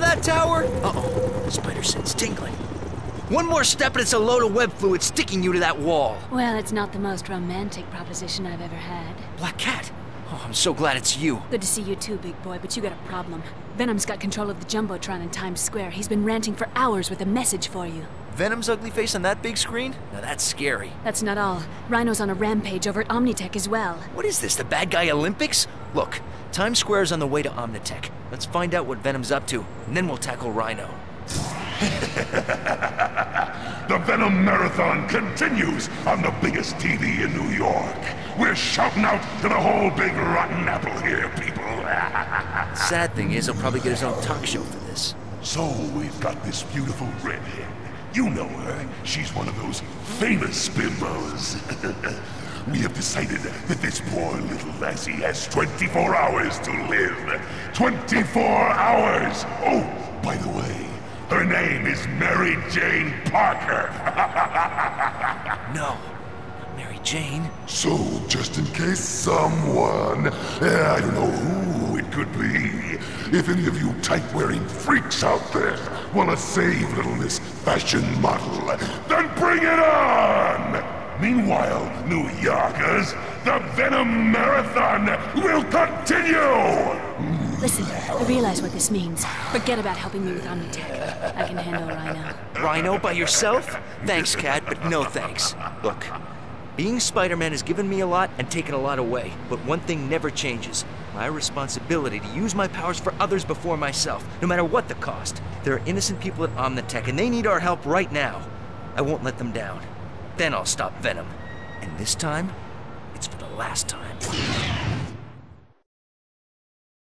that tower? Uh-oh, spider sense tingling. One more step and it's a load of web fluid sticking you to that wall. Well, it's not the most romantic proposition I've ever had. Black Cat? Oh, I'm so glad it's you. Good to see you too, big boy, but you got a problem. Venom's got control of the Jumbotron in Times Square. He's been ranting for hours with a message for you. Venom's ugly face on that big screen? Now that's scary. That's not all. Rhino's on a rampage over at Omnitech as well. What is this, the bad guy Olympics? Look, Times Square's on the way to Omnitech. Let's find out what Venom's up to, and then we'll tackle Rhino. The Venom Marathon continues on the biggest TV in New York. We're shouting out to the whole big rotten apple here, people. Sad thing is, he'll probably get his own talk show for this. So we've got this beautiful redhead. You know her. She's one of those famous bimbos. we have decided that this poor little lassie has 24 hours to live. 24 hours! Oh, by the way, her name is Mary Jane Parker. No. Mary Jane? So, just in case someone, eh, I don't know who it could be, if any of you type-wearing freaks out there want to save little Miss Fashion Model, then bring it on! Meanwhile, New Yorkers, the Venom Marathon will continue! Listen, I realize what this means. Forget about helping me with Omnitech. I can handle Rhino. Rhino by yourself? Thanks, Cat, but no thanks. Look, being Spider-Man has given me a lot and taken a lot away, but one thing never changes. My responsibility to use my powers for others before myself, no matter what the cost. There are innocent people at Omnitech, and they need our help right now. I won't let them down. Then I'll stop Venom. And this time, it's for the last time.